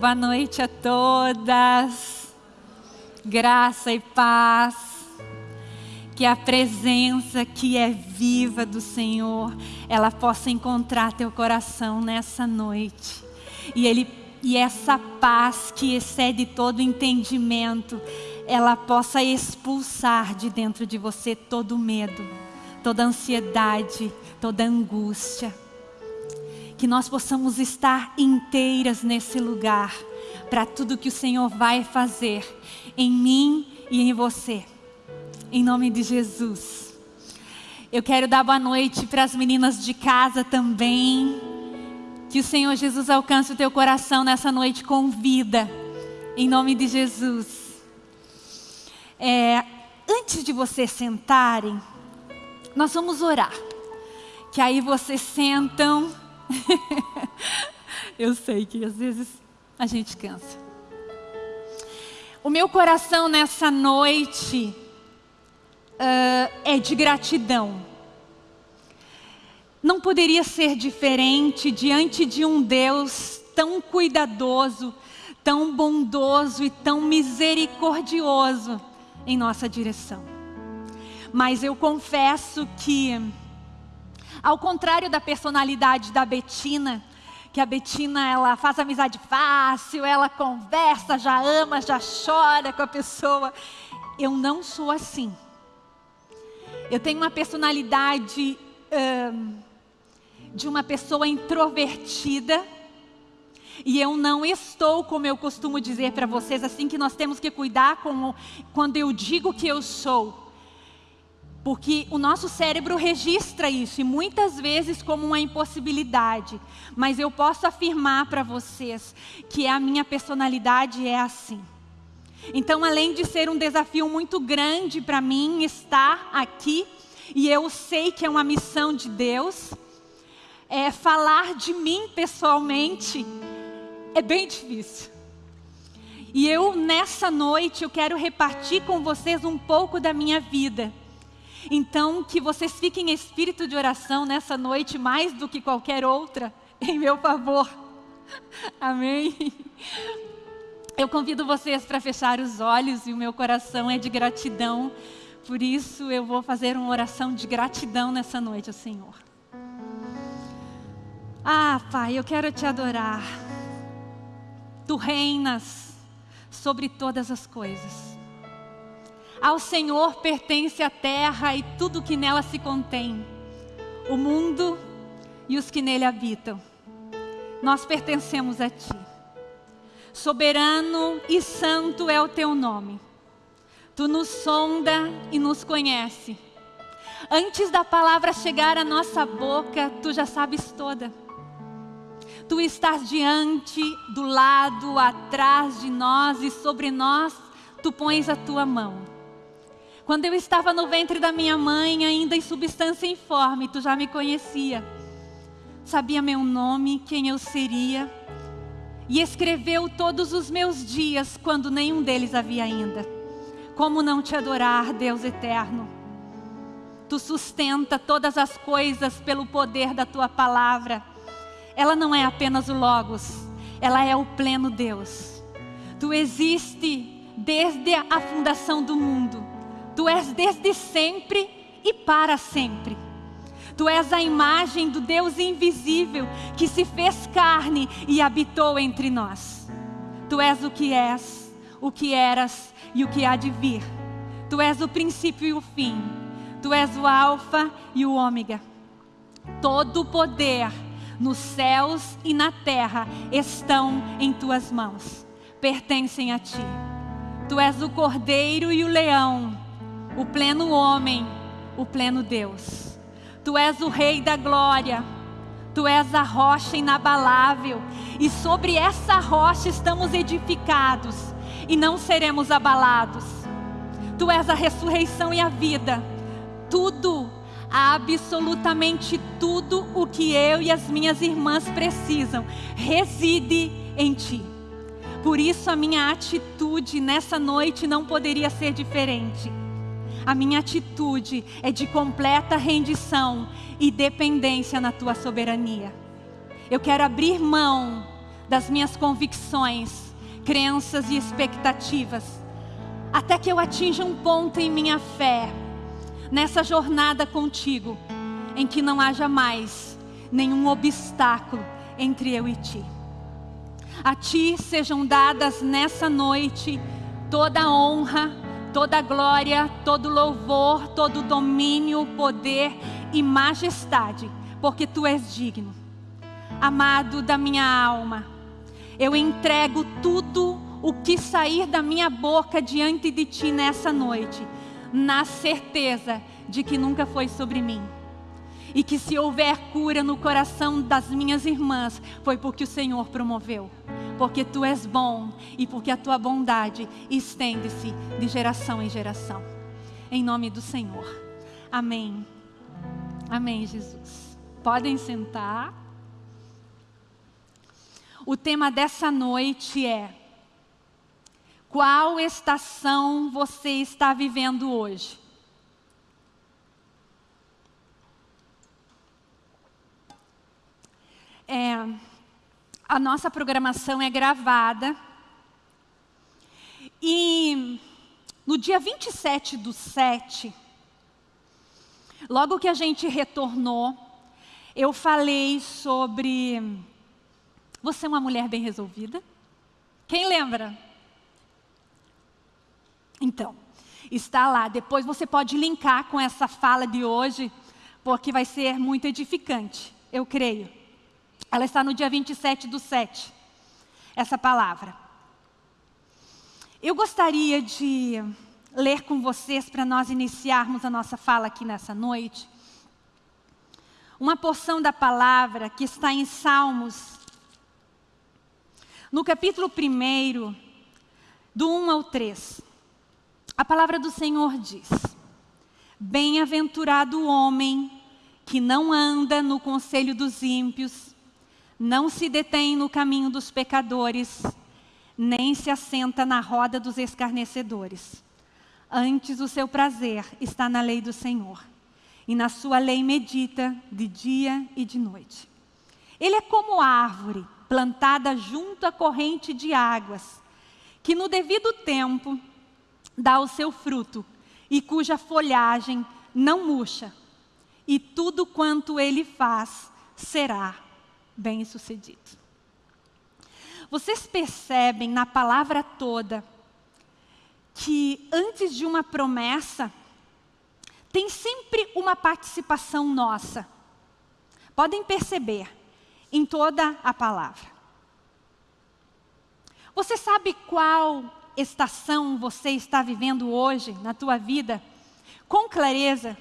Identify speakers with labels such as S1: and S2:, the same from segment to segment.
S1: Boa noite a todas. Graça e paz. Que a presença que é viva do Senhor, ela possa encontrar teu coração nessa noite. E ele e essa paz que excede todo entendimento, ela possa expulsar de dentro de você todo medo, toda ansiedade, toda angústia que nós possamos estar inteiras nesse lugar para tudo que o Senhor vai fazer em mim e em você. Em nome de Jesus. Eu quero dar boa noite para as meninas de casa também. Que o Senhor Jesus alcance o teu coração nessa noite com vida. Em nome de Jesus. É, antes de vocês sentarem, nós vamos orar. Que aí vocês sentam Eu sei que às vezes a gente cansa. O meu coração nessa noite uh, é de gratidão. Não poderia ser diferente diante de um Deus tão cuidadoso, tão bondoso e tão misericordioso em nossa direção. Mas eu confesso que ao contrário da personalidade da Betina, que a Betina ela faz amizade fácil, ela conversa, já ama, já chora com a pessoa. Eu não sou assim. Eu tenho uma personalidade hum, de uma pessoa introvertida. E eu não estou, como eu costumo dizer para vocês, assim que nós temos que cuidar com, quando eu digo que eu sou. Porque o nosso cérebro registra isso e muitas vezes como uma impossibilidade. Mas eu posso afirmar para vocês que a minha personalidade é assim. Então, além de ser um desafio muito grande para mim estar aqui, e eu sei que é uma missão de Deus, é, falar de mim pessoalmente é bem difícil. E eu, nessa noite, eu quero repartir com vocês um pouco da minha vida então, que vocês fiquem em espírito de oração nessa noite, mais do que qualquer outra, em meu favor. Amém. Eu convido vocês para fechar os olhos e o meu coração é de gratidão. Por isso, eu vou fazer uma oração de gratidão nessa noite ao Senhor. Ah, Pai, eu quero te adorar. Tu reinas sobre todas as coisas. Ao Senhor pertence a terra e tudo que nela se contém, o mundo e os que nele habitam. Nós pertencemos a Ti. Soberano e santo é o Teu nome. Tu nos sonda e nos conhece. Antes da palavra chegar à nossa boca, Tu já sabes toda. Tu estás diante, do lado, atrás de nós e sobre nós, Tu pões a Tua mão. Quando eu estava no ventre da minha mãe, ainda em substância informe, tu já me conhecia. Sabia meu nome, quem eu seria. E escreveu todos os meus dias, quando nenhum deles havia ainda. Como não te adorar, Deus eterno? Tu sustenta todas as coisas pelo poder da tua palavra. Ela não é apenas o Logos, ela é o pleno Deus. Tu existe desde a fundação do mundo Tu és desde sempre e para sempre. Tu és a imagem do Deus invisível que se fez carne e habitou entre nós. Tu és o que és, o que eras e o que há de vir. Tu és o princípio e o fim. Tu és o Alfa e o Ômega. Todo o poder nos céus e na terra estão em tuas mãos, pertencem a ti. Tu és o cordeiro e o leão o pleno homem, o pleno Deus. Tu és o Rei da glória, tu és a rocha inabalável, e sobre essa rocha estamos edificados e não seremos abalados. Tu és a ressurreição e a vida, tudo, absolutamente tudo o que eu e as minhas irmãs precisam, reside em Ti. Por isso a minha atitude nessa noite não poderia ser diferente a minha atitude é de completa rendição e dependência na tua soberania. Eu quero abrir mão das minhas convicções, crenças e expectativas, até que eu atinja um ponto em minha fé, nessa jornada contigo, em que não haja mais nenhum obstáculo entre eu e ti. A ti sejam dadas nessa noite toda a honra, toda glória, todo louvor, todo domínio, poder e majestade, porque tu és digno. Amado da minha alma, eu entrego tudo o que sair da minha boca diante de ti nessa noite, na certeza de que nunca foi sobre mim. E que se houver cura no coração das minhas irmãs, foi porque o Senhor promoveu. Porque tu és bom e porque a tua bondade estende-se de geração em geração. Em nome do Senhor. Amém. Amém, Jesus. Podem sentar. O tema dessa noite é: Qual estação você está vivendo hoje? É, a nossa programação é gravada. E no dia 27 do 7, logo que a gente retornou, eu falei sobre você é uma mulher bem resolvida? Quem lembra? Então, está lá. Depois você pode linkar com essa fala de hoje, porque vai ser muito edificante, eu creio. Ela está no dia 27 do 7, essa palavra. Eu gostaria de ler com vocês, para nós iniciarmos a nossa fala aqui nessa noite, uma porção da palavra que está em Salmos, no capítulo 1, do 1 ao 3. A palavra do Senhor diz, Bem-aventurado o homem que não anda no conselho dos ímpios, não se detém no caminho dos pecadores, nem se assenta na roda dos escarnecedores. Antes o seu prazer está na lei do Senhor, e na sua lei medita de dia e de noite. Ele é como árvore plantada junto à corrente de águas, que no devido tempo dá o seu fruto, e cuja folhagem não murcha, e tudo quanto ele faz será bem-sucedido. Vocês percebem na palavra toda que antes de uma promessa, tem sempre uma participação nossa. Podem perceber em toda a palavra. Você sabe qual estação você está vivendo hoje na tua vida? Com clareza,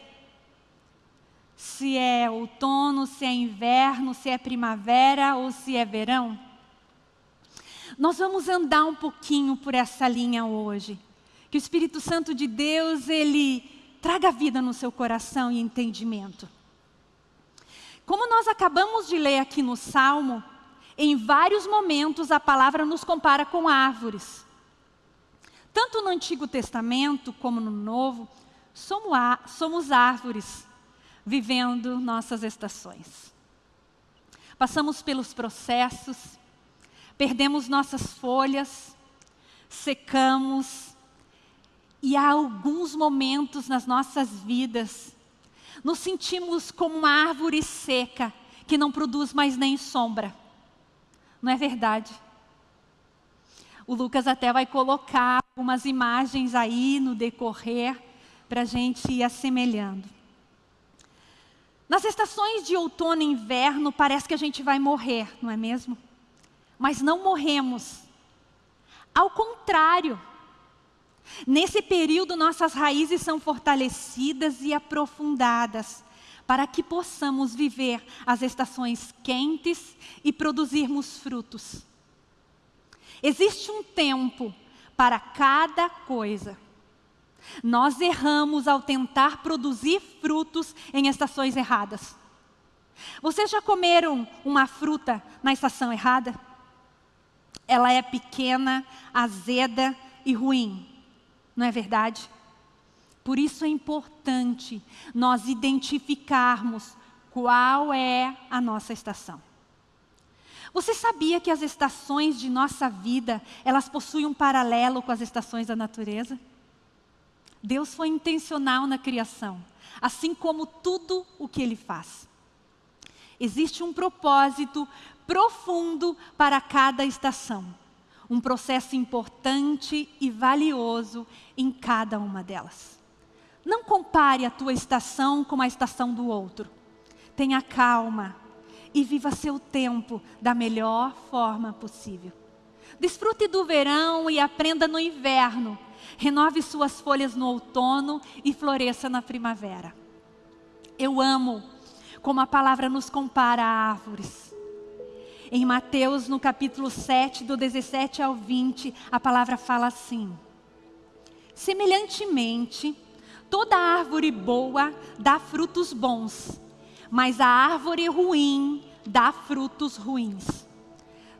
S1: se é outono, se é inverno, se é primavera ou se é verão. Nós vamos andar um pouquinho por essa linha hoje. Que o Espírito Santo de Deus, ele traga vida no seu coração e entendimento. Como nós acabamos de ler aqui no Salmo, em vários momentos a palavra nos compara com árvores. Tanto no Antigo Testamento como no Novo, somos árvores vivendo nossas estações. Passamos pelos processos, perdemos nossas folhas, secamos, e há alguns momentos nas nossas vidas, nos sentimos como uma árvore seca, que não produz mais nem sombra. Não é verdade? O Lucas até vai colocar algumas imagens aí no decorrer, para a gente ir assemelhando. Nas estações de outono e inverno, parece que a gente vai morrer, não é mesmo? Mas não morremos. Ao contrário, nesse período nossas raízes são fortalecidas e aprofundadas, para que possamos viver as estações quentes e produzirmos frutos. Existe um tempo para cada coisa. Nós erramos ao tentar produzir frutos em estações erradas. Vocês já comeram uma fruta na estação errada? Ela é pequena, azeda e ruim, não é verdade? Por isso é importante nós identificarmos qual é a nossa estação. Você sabia que as estações de nossa vida, elas possuem um paralelo com as estações da natureza? Deus foi intencional na criação, assim como tudo o que Ele faz. Existe um propósito profundo para cada estação, um processo importante e valioso em cada uma delas. Não compare a tua estação com a estação do outro. Tenha calma, e viva seu tempo da melhor forma possível. Desfrute do verão e aprenda no inverno. Renove suas folhas no outono e floresça na primavera. Eu amo como a palavra nos compara a árvores. Em Mateus, no capítulo 7, do 17 ao 20, a palavra fala assim: Semelhantemente, toda árvore boa dá frutos bons mas a árvore ruim dá frutos ruins.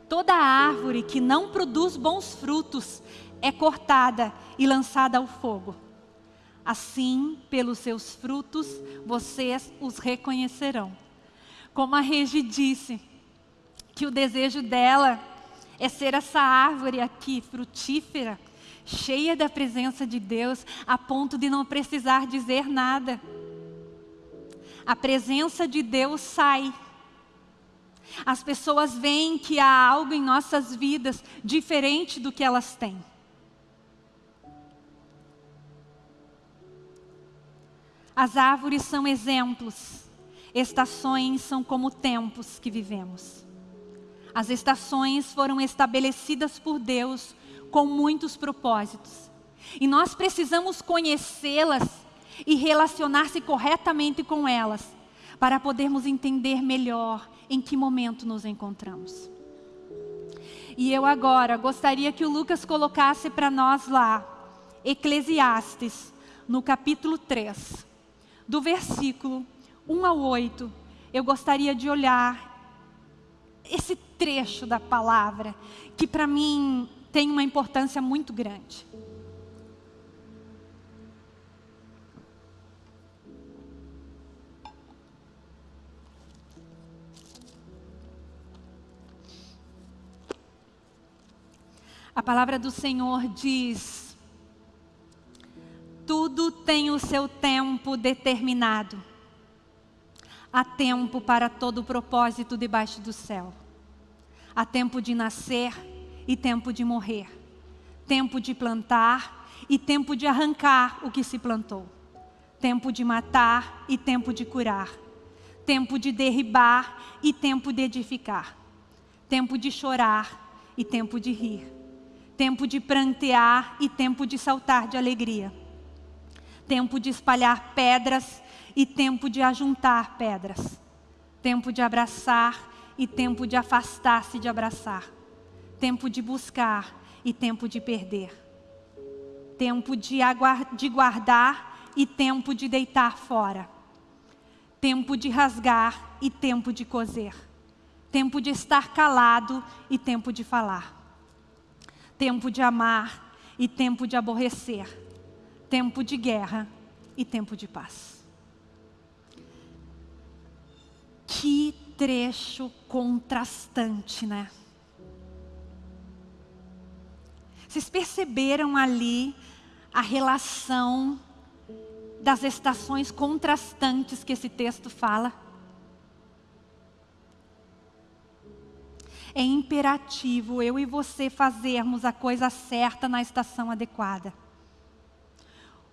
S1: Toda árvore que não produz bons frutos é cortada e lançada ao fogo. Assim, pelos seus frutos, vocês os reconhecerão. Como a Regi disse, que o desejo dela é ser essa árvore aqui, frutífera, cheia da presença de Deus, a ponto de não precisar dizer nada a presença de Deus sai. As pessoas veem que há algo em nossas vidas diferente do que elas têm. As árvores são exemplos, estações são como tempos que vivemos. As estações foram estabelecidas por Deus com muitos propósitos. E nós precisamos conhecê-las e relacionar-se corretamente com elas, para podermos entender melhor em que momento nos encontramos. E eu agora gostaria que o Lucas colocasse para nós lá, Eclesiastes, no capítulo 3, do versículo 1 ao 8. Eu gostaria de olhar esse trecho da palavra, que para mim tem uma importância muito grande. A palavra do Senhor diz: tudo tem o seu tempo determinado. Há tempo para todo o propósito debaixo do céu. Há tempo de nascer e tempo de morrer. Tempo de plantar e tempo de arrancar o que se plantou. Tempo de matar e tempo de curar. Tempo de derribar e tempo de edificar. Tempo de chorar e tempo de rir tempo de prantear e tempo de saltar de alegria, tempo de espalhar pedras e tempo de ajuntar pedras, tempo de abraçar e tempo de afastar-se de abraçar, tempo de buscar e tempo de perder, tempo de, de guardar e tempo de deitar fora, tempo de rasgar e tempo de coser, tempo de estar calado e tempo de falar. Tempo de amar e tempo de aborrecer, tempo de guerra e tempo de paz. Que trecho contrastante, né? Vocês perceberam ali a relação das estações contrastantes que esse texto fala? é imperativo eu e você fazermos a coisa certa na estação adequada.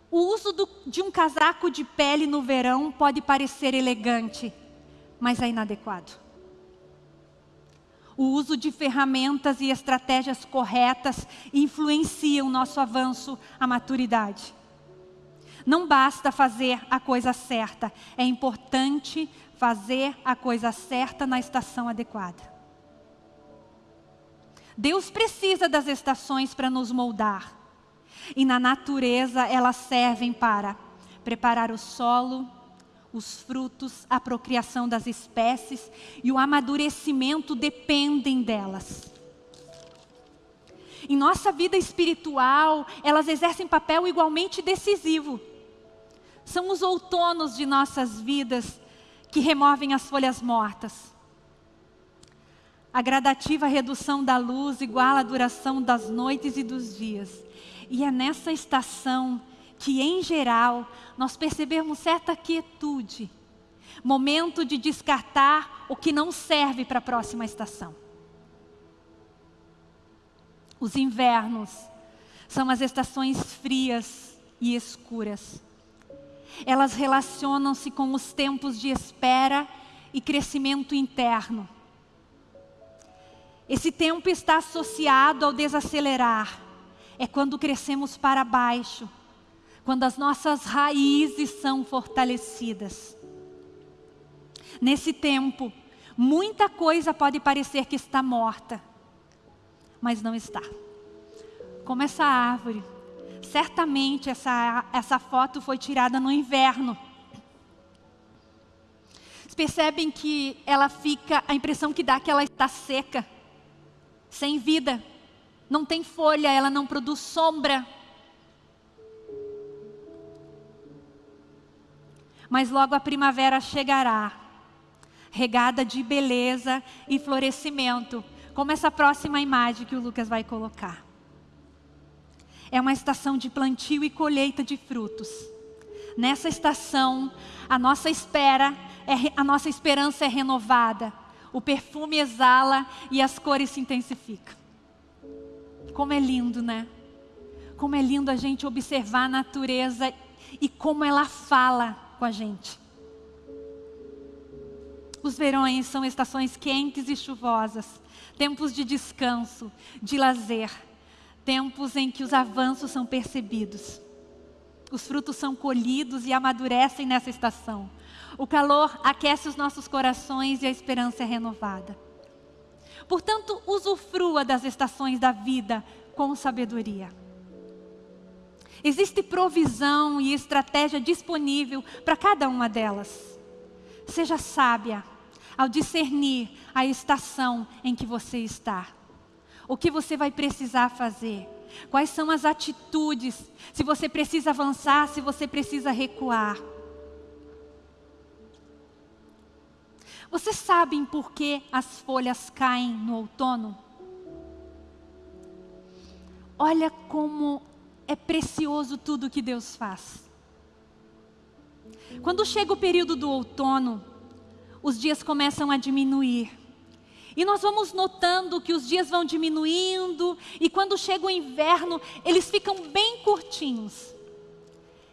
S1: O uso do, de um casaco de pele no verão pode parecer elegante, mas é inadequado. O uso de ferramentas e estratégias corretas influencia o nosso avanço à maturidade. Não basta fazer a coisa certa, é importante fazer a coisa certa na estação adequada. Deus precisa das estações para nos moldar. E na natureza elas servem para preparar o solo, os frutos, a procriação das espécies e o amadurecimento dependem delas. Em nossa vida espiritual, elas exercem papel igualmente decisivo. São os outonos de nossas vidas que removem as folhas mortas A gradativa redução da luz iguala a duração das noites e dos dias. E é nessa estação que, em geral, nós percebemos certa quietude, momento de descartar o que não serve para a próxima estação. Os invernos são as estações frias e escuras. Elas relacionam-se com os tempos de espera e crescimento interno. Esse tempo está associado ao desacelerar. É quando crescemos para baixo, quando as nossas raízes são fortalecidas. Nesse tempo, muita coisa pode parecer que está morta, mas não está. Como essa árvore. Certamente essa, essa foto foi tirada no inverno. Vocês percebem que ela fica, a impressão que dá é que ela está seca, sem vida, não tem folha, ela não produz sombra. Mas logo a primavera chegará, regada de beleza e florescimento, como essa próxima imagem que o Lucas vai colocar. É uma estação de plantio e colheita de frutos. Nessa estação, a nossa espera, é, a nossa esperança é renovada. O perfume exala e as cores se intensificam. Como é lindo, né? Como é lindo a gente observar a natureza e como ela fala com a gente. Os verões são estações quentes e chuvosas, tempos de descanso, de lazer, tempos em que os avanços são percebidos. Os frutos são colhidos e amadurecem nessa estação. O calor aquece os nossos corações e a esperança é renovada. Portanto, usufrua das estações da vida com sabedoria. Existe provisão e estratégia disponível para cada uma delas. Seja sábia ao discernir a estação em que você está. O que você vai precisar fazer? Quais são as atitudes? Se você precisa avançar, se você precisa recuar. Vocês sabem por que as folhas caem no outono? Olha como é precioso tudo que Deus faz. Quando chega o período do outono, os dias começam a diminuir. E nós vamos notando que os dias vão diminuindo, e quando chega o inverno, eles ficam bem curtinhos.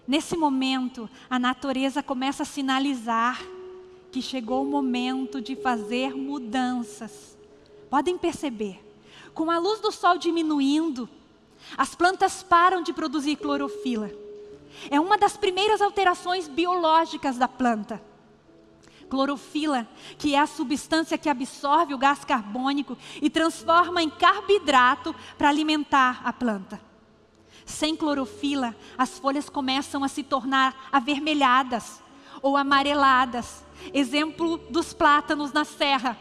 S1: Nesse momento, a natureza começa a sinalizar que chegou o momento de fazer mudanças. Podem perceber, com a luz do sol diminuindo, as plantas param de produzir clorofila. É uma das primeiras alterações biológicas da planta. Clorofila, que é a substância que absorve o gás carbônico e transforma em carboidrato para alimentar a planta. Sem clorofila, as folhas começam a se tornar avermelhadas ou amareladas. Exemplo dos plátanos na serra.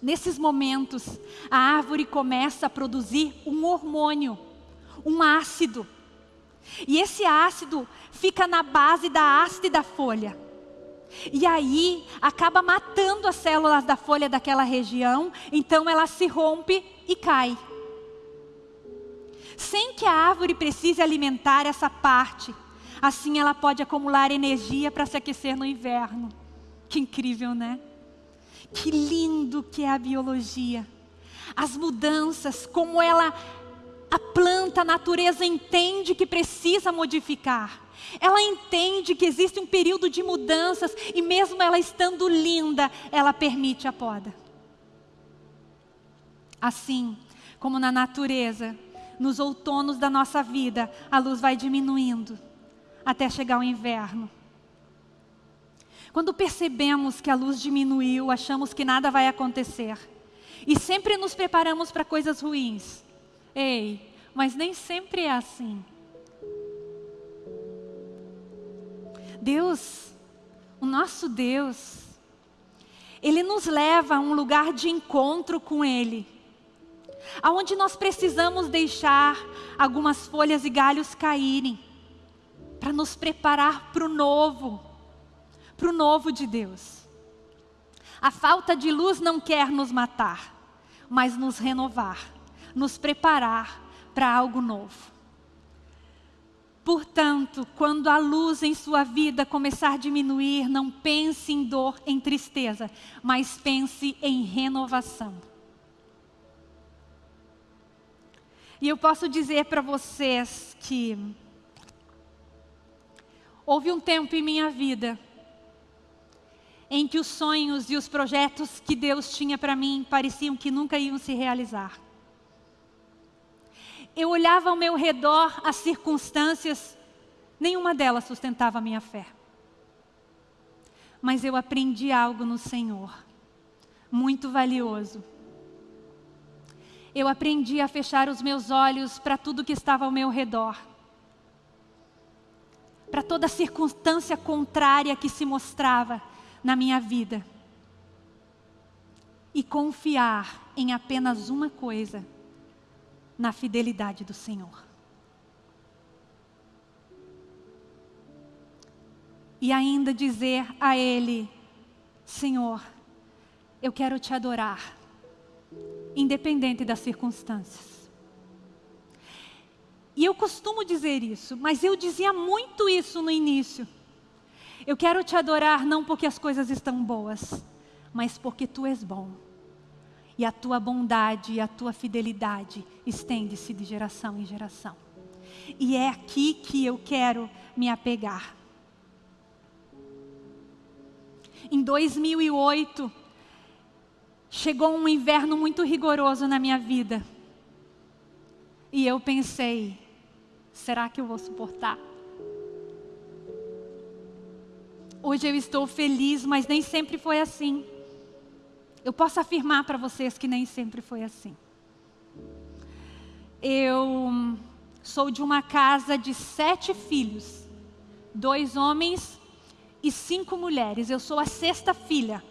S1: Nesses momentos, a árvore começa a produzir um hormônio, um ácido. E esse ácido fica na base da haste da folha. E aí acaba matando as células da folha daquela região, então ela se rompe e cai. Sem que a árvore precise alimentar essa parte, assim ela pode acumular energia para se aquecer no inverno. Que incrível, né? Que lindo que é a biologia. As mudanças, como ela, a planta, a natureza entende que precisa modificar. Ela entende que existe um período de mudanças e mesmo ela estando linda, ela permite a poda. Assim como na natureza, nos outonos da nossa vida, a luz vai diminuindo até chegar o inverno. Quando percebemos que a luz diminuiu, achamos que nada vai acontecer. E sempre nos preparamos para coisas ruins. Ei, mas nem sempre é assim. Deus, o nosso Deus, Ele nos leva a um lugar de encontro com Ele, aonde nós precisamos deixar algumas folhas e galhos caírem, para nos preparar para o novo para o novo de Deus. A falta de luz não quer nos matar, mas nos renovar, nos preparar para algo novo. Portanto, quando a luz em sua vida começar a diminuir, não pense em dor, em tristeza, mas pense em renovação. E eu posso dizer para vocês que houve um tempo em minha vida em que os sonhos e os projetos que Deus tinha para mim pareciam que nunca iam se realizar. Eu olhava ao meu redor as circunstâncias, nenhuma delas sustentava a minha fé. Mas eu aprendi algo no Senhor, muito valioso eu aprendi a fechar os meus olhos para tudo que estava ao meu redor. Para toda circunstância contrária que se mostrava na minha vida. E confiar em apenas uma coisa: na fidelidade do Senhor. E ainda dizer a Ele: Senhor, eu quero te adorar independente das circunstâncias. E eu costumo dizer isso, mas eu dizia muito isso no início. Eu quero te adorar não porque as coisas estão boas, mas porque tu és bom. E a tua bondade e a tua fidelidade estende-se de geração em geração. E é aqui que eu quero me apegar. Em 2008, chegou um inverno muito rigoroso na minha vida. E eu pensei, será que eu vou suportar? Hoje eu estou feliz, mas nem sempre foi assim. Eu posso afirmar para vocês que nem sempre foi assim. Eu sou de uma casa de sete filhos, dois homens e cinco mulheres. Eu sou a sexta filha.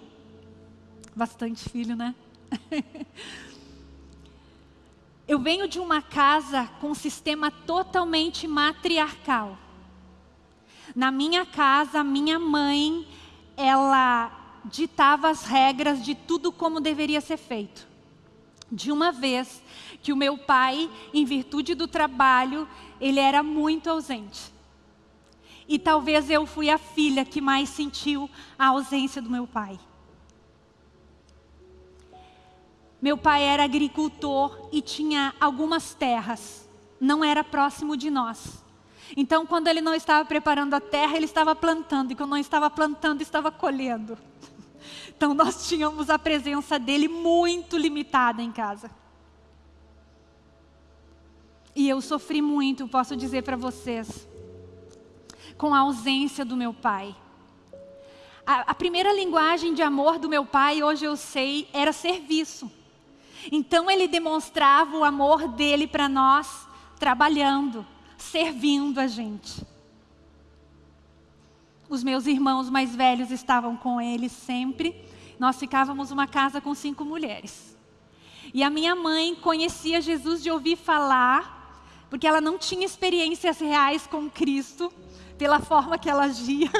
S1: Bastante filho, né? Eu venho de uma casa com um sistema totalmente matriarcal. Na minha casa, minha mãe, ela ditava as regras de tudo como deveria ser feito. De uma vez que o meu pai, em virtude do trabalho, ele era muito ausente. E talvez eu fui a filha que mais sentiu a ausência do meu pai. Meu pai era agricultor e tinha algumas terras, não era próximo de nós. Então, quando ele não estava preparando a terra, ele estava plantando, e quando não estava plantando, estava colhendo. Então, nós tínhamos a presença dele muito limitada em casa. E eu sofri muito, posso dizer para vocês, com a ausência do meu pai. A, a primeira linguagem de amor do meu pai, hoje eu sei, era serviço. Então ele demonstrava o amor dele para nós, trabalhando, servindo a gente. Os meus irmãos mais velhos estavam com ele sempre. Nós ficávamos uma casa com cinco mulheres. E a minha mãe conhecia Jesus de ouvir falar, porque ela não tinha experiências reais com Cristo, pela forma que ela agia,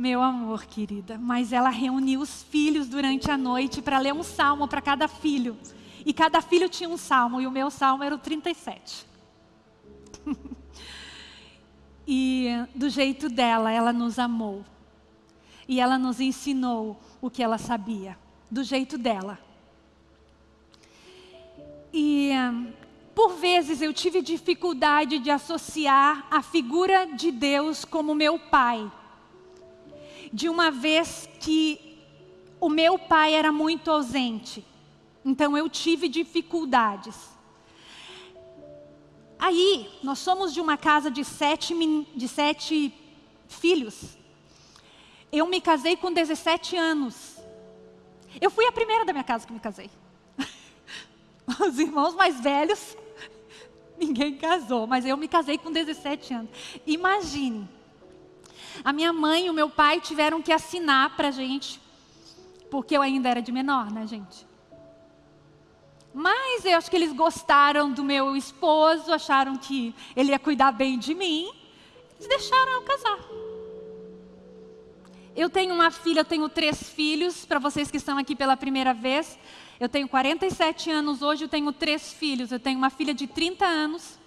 S1: meu amor, querida, mas ela reuniu os filhos durante a noite para ler um salmo para cada filho. E cada filho tinha um salmo, e o meu salmo era o 37. e do jeito dela, ela nos amou. E ela nos ensinou o que ela sabia, do jeito dela. E por vezes eu tive dificuldade de associar a figura de Deus como meu pai de uma vez que o meu pai era muito ausente. Então eu tive dificuldades. Aí, nós somos de uma casa de sete, de sete filhos. Eu me casei com 17 anos. Eu fui a primeira da minha casa que me casei. Os irmãos mais velhos, ninguém casou, mas eu me casei com 17 anos. Imagine, a minha mãe e o meu pai tiveram que assinar para a gente, porque eu ainda era de menor, né, gente? Mas eu acho que eles gostaram do meu esposo, acharam que ele ia cuidar bem de mim, eles deixaram eu casar. Eu tenho uma filha, eu tenho três filhos, para vocês que estão aqui pela primeira vez. Eu tenho 47 anos hoje, eu tenho três filhos. Eu tenho uma filha de 30 anos,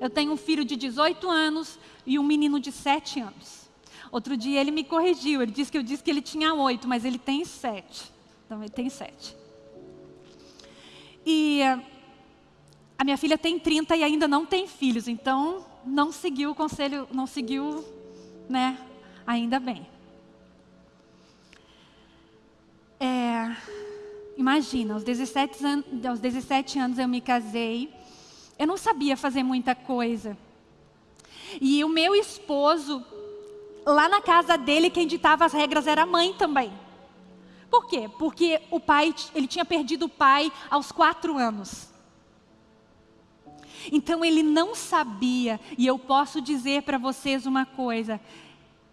S1: eu tenho um filho de 18 anos e um menino de 7 anos. Outro dia ele me corrigiu, ele disse que eu disse que ele tinha 8, mas ele tem 7. Então ele tem 7. E a minha filha tem 30 e ainda não tem filhos, então não seguiu o conselho, não seguiu, né? Ainda bem. É, imagina, aos 17, an aos 17 anos eu me casei, eu não sabia fazer muita coisa. E o meu esposo, lá na casa dele, quem ditava as regras era a mãe também. Por quê? Porque o pai, ele tinha perdido o pai aos quatro anos. Então ele não sabia, e eu posso dizer para vocês uma coisa: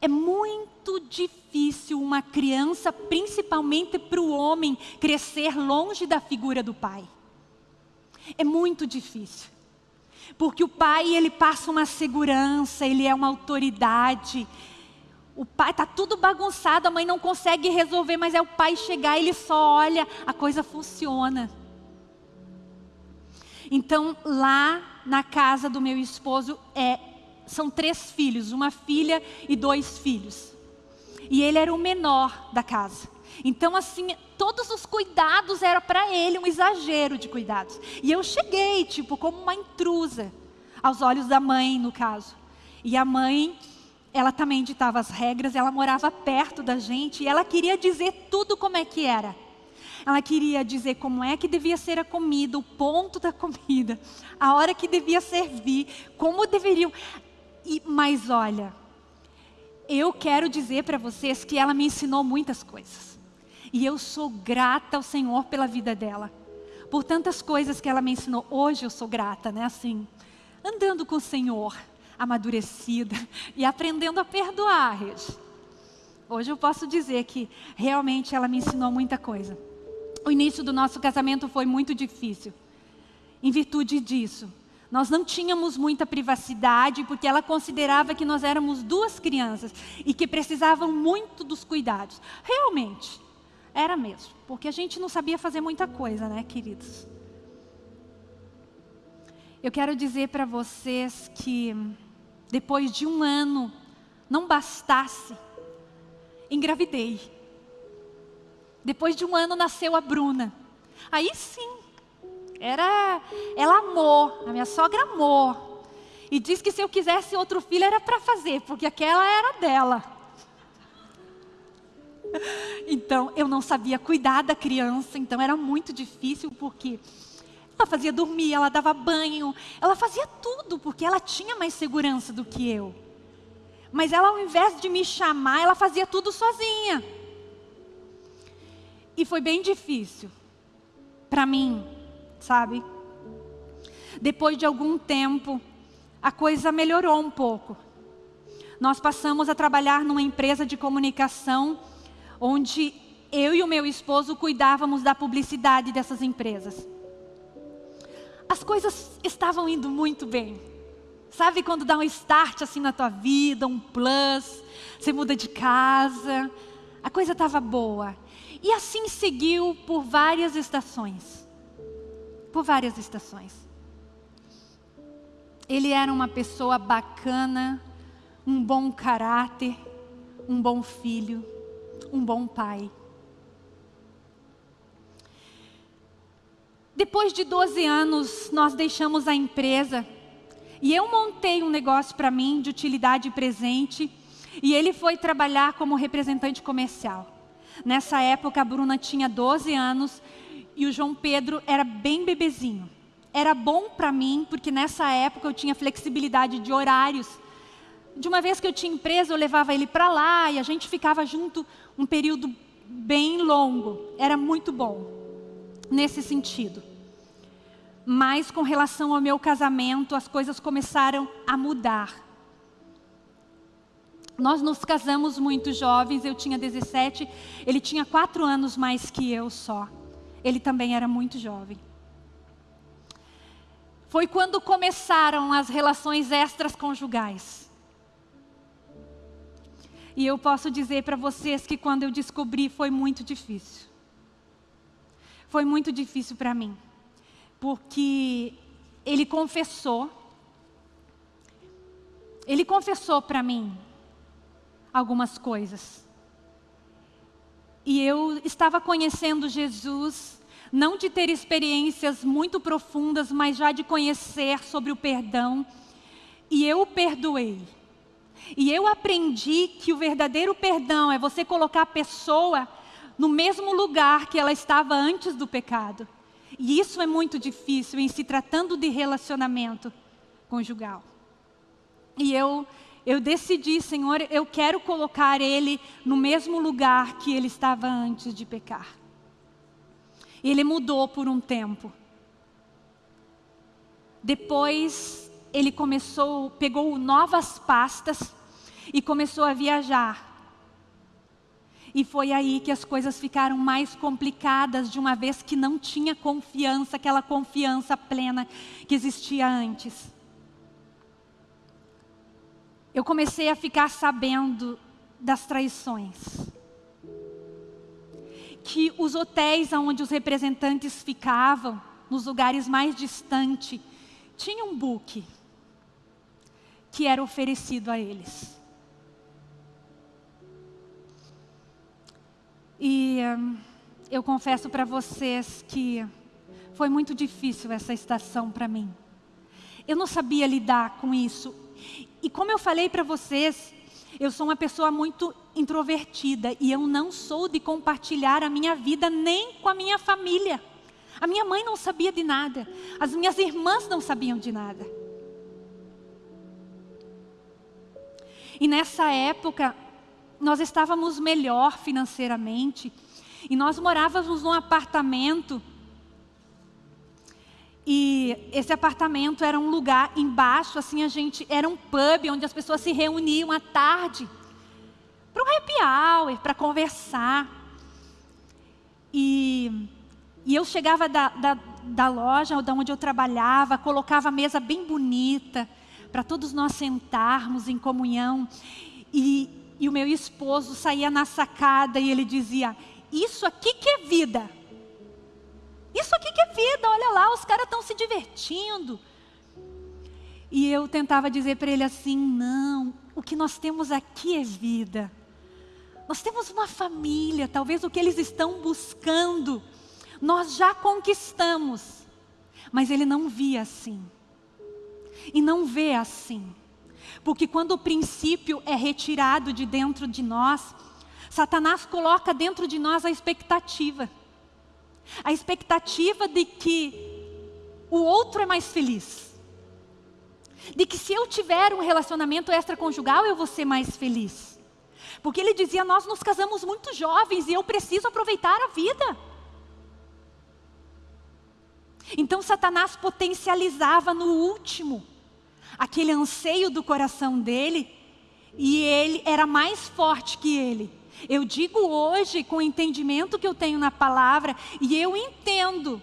S1: é muito difícil uma criança, principalmente para o homem, crescer longe da figura do pai. É muito difícil. Porque o pai, ele passa uma segurança, ele é uma autoridade. O pai está tudo bagunçado, a mãe não consegue resolver, mas é o pai chegar, ele só olha, a coisa funciona. Então, lá na casa do meu esposo, é, são três filhos, uma filha e dois filhos. E ele era o menor da casa. Então, assim, todos os cuidados eram para ele um exagero de cuidados. E eu cheguei, tipo, como uma intrusa, aos olhos da mãe, no caso. E a mãe, ela também ditava as regras, ela morava perto da gente e ela queria dizer tudo como é que era. Ela queria dizer como é que devia ser a comida, o ponto da comida, a hora que devia servir, como deveriam. E, mas olha, eu quero dizer para vocês que ela me ensinou muitas coisas. E eu sou grata ao Senhor pela vida dela. Por tantas coisas que ela me ensinou. Hoje eu sou grata, né? Assim, andando com o Senhor, amadurecida e aprendendo a perdoar, Regi. Hoje eu posso dizer que realmente ela me ensinou muita coisa. O início do nosso casamento foi muito difícil. Em virtude disso, nós não tínhamos muita privacidade porque ela considerava que nós éramos duas crianças e que precisavam muito dos cuidados. Realmente, era mesmo, porque a gente não sabia fazer muita coisa, né, queridos? Eu quero dizer para vocês que depois de um ano, não bastasse, engravidei. Depois de um ano nasceu a Bruna. Aí sim, era, ela amou, a minha sogra amou. E disse que se eu quisesse outro filho era para fazer, porque aquela era dela. Então, eu não sabia cuidar da criança, então era muito difícil, porque ela fazia dormir, ela dava banho, ela fazia tudo, porque ela tinha mais segurança do que eu. Mas ela, ao invés de me chamar, ela fazia tudo sozinha. E foi bem difícil para mim, sabe? Depois de algum tempo, a coisa melhorou um pouco. Nós passamos a trabalhar numa empresa de comunicação, onde eu e o meu esposo cuidávamos da publicidade dessas empresas. As coisas estavam indo muito bem. Sabe quando dá um start assim na tua vida, um plus, você muda de casa, a coisa estava boa. E assim seguiu por várias estações. Por várias estações. Ele era uma pessoa bacana, um bom caráter, um bom filho, um bom pai. Depois de 12 anos, nós deixamos a empresa e eu montei um negócio para mim de utilidade presente e ele foi trabalhar como representante comercial. Nessa época, a Bruna tinha 12 anos e o João Pedro era bem bebezinho. Era bom para mim, porque nessa época eu tinha flexibilidade de horários. De uma vez que eu tinha empresa, eu levava ele para lá e a gente ficava junto um período bem longo. Era muito bom, nesse sentido. Mas com relação ao meu casamento, as coisas começaram a mudar. Nós nos casamos muito jovens, eu tinha 17, ele tinha quatro anos mais que eu só. Ele também era muito jovem. Foi quando começaram as relações extras conjugais. E eu posso dizer para vocês que quando eu descobri foi muito difícil. Foi muito difícil para mim. Porque ele confessou. Ele confessou para mim algumas coisas. E eu estava conhecendo Jesus, não de ter experiências muito profundas, mas já de conhecer sobre o perdão. E eu o perdoei. E eu aprendi que o verdadeiro perdão é você colocar a pessoa no mesmo lugar que ela estava antes do pecado. E isso é muito difícil em se tratando de relacionamento conjugal. E eu, eu decidi, Senhor, eu quero colocar ele no mesmo lugar que ele estava antes de pecar. Ele mudou por um tempo. Depois ele começou, pegou novas pastas e começou a viajar. E foi aí que as coisas ficaram mais complicadas, de uma vez que não tinha confiança, aquela confiança plena que existia antes. Eu comecei a ficar sabendo das traições. Que os hotéis onde os representantes ficavam, nos lugares mais distantes, tinham um book que era oferecido a eles. E hum, eu confesso para vocês que foi muito difícil essa estação para mim. Eu não sabia lidar com isso. E como eu falei para vocês, eu sou uma pessoa muito introvertida e eu não sou de compartilhar a minha vida nem com a minha família. A minha mãe não sabia de nada, as minhas irmãs não sabiam de nada. E nessa época, nós estávamos melhor financeiramente e nós morávamos num apartamento e esse apartamento era um lugar embaixo, assim a gente era um pub onde as pessoas se reuniam à tarde para um happy hour, para conversar. E, e eu chegava da, da, da loja da onde eu trabalhava, colocava a mesa bem bonita para todos nós sentarmos em comunhão. E, e o meu esposo saía na sacada e ele dizia: Isso aqui que é vida. Isso aqui que é vida, olha lá, os caras estão se divertindo. E eu tentava dizer para ele assim: Não, o que nós temos aqui é vida. Nós temos uma família, talvez o que eles estão buscando, nós já conquistamos. Mas ele não via assim. E não vê assim. Porque quando o princípio é retirado de dentro de nós, Satanás coloca dentro de nós a expectativa. A expectativa de que o outro é mais feliz. De que se eu tiver um relacionamento extraconjugal, eu vou ser mais feliz. Porque ele dizia, nós nos casamos muito jovens e eu preciso aproveitar a vida. Então Satanás potencializava no último aquele anseio do coração dele, e ele era mais forte que ele. Eu digo hoje, com o entendimento que eu tenho na palavra, e eu entendo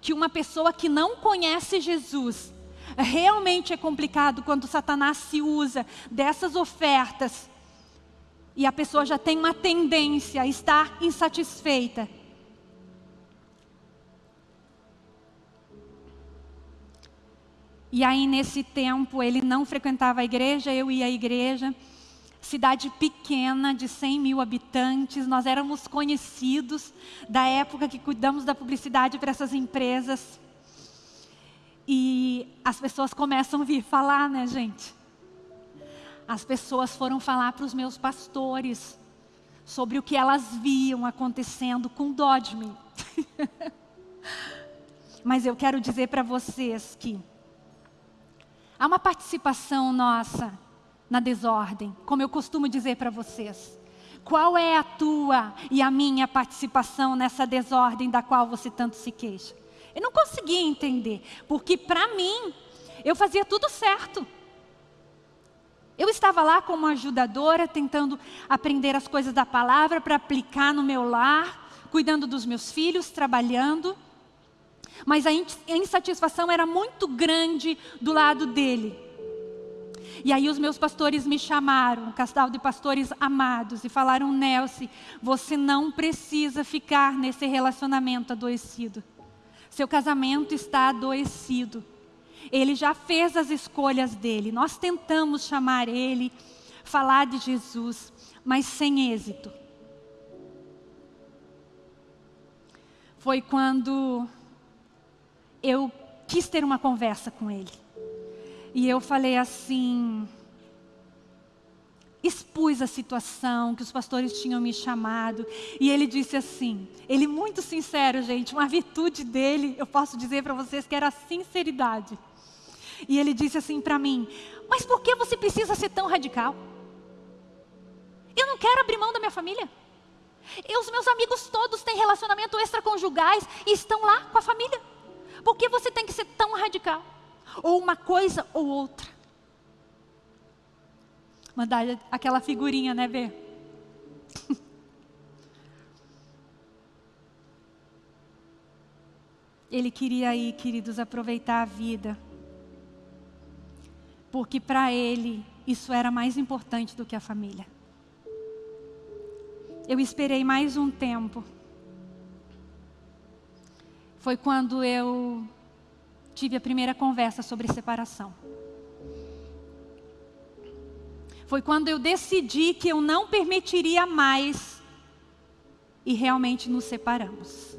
S1: que uma pessoa que não conhece Jesus, realmente é complicado quando Satanás se usa dessas ofertas e a pessoa já tem uma tendência a estar insatisfeita. E aí, nesse tempo, ele não frequentava a igreja, eu ia à igreja. Cidade pequena, de 100 mil habitantes, nós éramos conhecidos da época que cuidamos da publicidade para essas empresas. E as pessoas começam a vir falar, né, gente? As pessoas foram falar para os meus pastores sobre o que elas viam acontecendo com dó de mim. Mas eu quero dizer para vocês que Há uma participação nossa na desordem, como eu costumo dizer para vocês. Qual é a tua e a minha participação nessa desordem da qual você tanto se queixa? Eu não conseguia entender, porque para mim, eu fazia tudo certo. Eu estava lá como ajudadora, tentando aprender as coisas da palavra para aplicar no meu lar, cuidando dos meus filhos, trabalhando. Mas a insatisfação era muito grande do lado dele. E aí os meus pastores me chamaram, um casal de pastores amados, e falaram, Nelson, você não precisa ficar nesse relacionamento adoecido. Seu casamento está adoecido. Ele já fez as escolhas dele. Nós tentamos chamar ele, falar de Jesus, mas sem êxito. Foi quando eu quis ter uma conversa com ele. E eu falei assim, expus a situação que os pastores tinham me chamado. E ele disse assim, ele muito sincero, gente, uma virtude dele, eu posso dizer para vocês que era a sinceridade. E ele disse assim para mim, mas por que você precisa ser tão radical? Eu não quero abrir mão da minha família. E os meus amigos todos têm relacionamento extraconjugais e estão lá com a família. Por que você tem que ser tão radical? ou uma coisa ou outra. Mandar aquela figurinha, né, ver? Ele queria aí, queridos, aproveitar a vida. Porque para ele isso era mais importante do que a família. Eu esperei mais um tempo. Foi quando eu tive a primeira conversa sobre separação. Foi quando eu decidi que eu não permitiria mais e realmente nos separamos.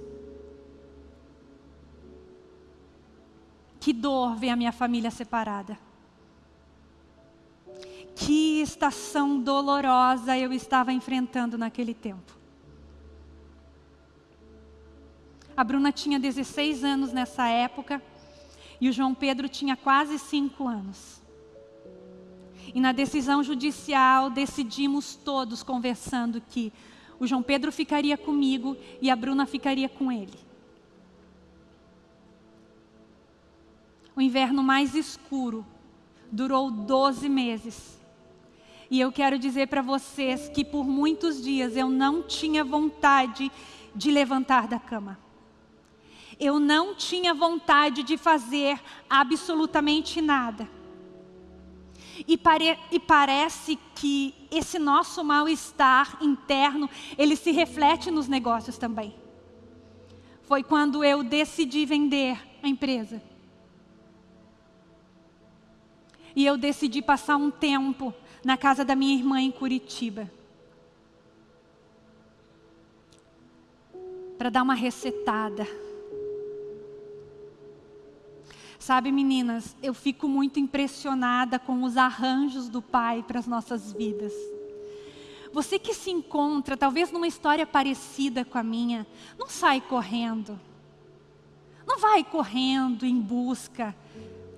S1: Que dor ver a minha família separada. Que estação dolorosa eu estava enfrentando naquele tempo. A Bruna tinha 16 anos nessa época. E o João Pedro tinha quase cinco anos. E na decisão judicial decidimos todos conversando que o João Pedro ficaria comigo e a Bruna ficaria com ele. O inverno mais escuro durou 12 meses. E eu quero dizer para vocês que por muitos dias eu não tinha vontade de levantar da cama eu não tinha vontade de fazer absolutamente nada. E, pare, e parece que esse nosso mal-estar interno, ele se reflete nos negócios também. Foi quando eu decidi vender a empresa. E eu decidi passar um tempo na casa da minha irmã em Curitiba. Para dar uma recetada Sabe, meninas, eu fico muito impressionada com os arranjos do Pai para as nossas vidas. Você que se encontra, talvez numa história parecida com a minha, não sai correndo. Não vai correndo em busca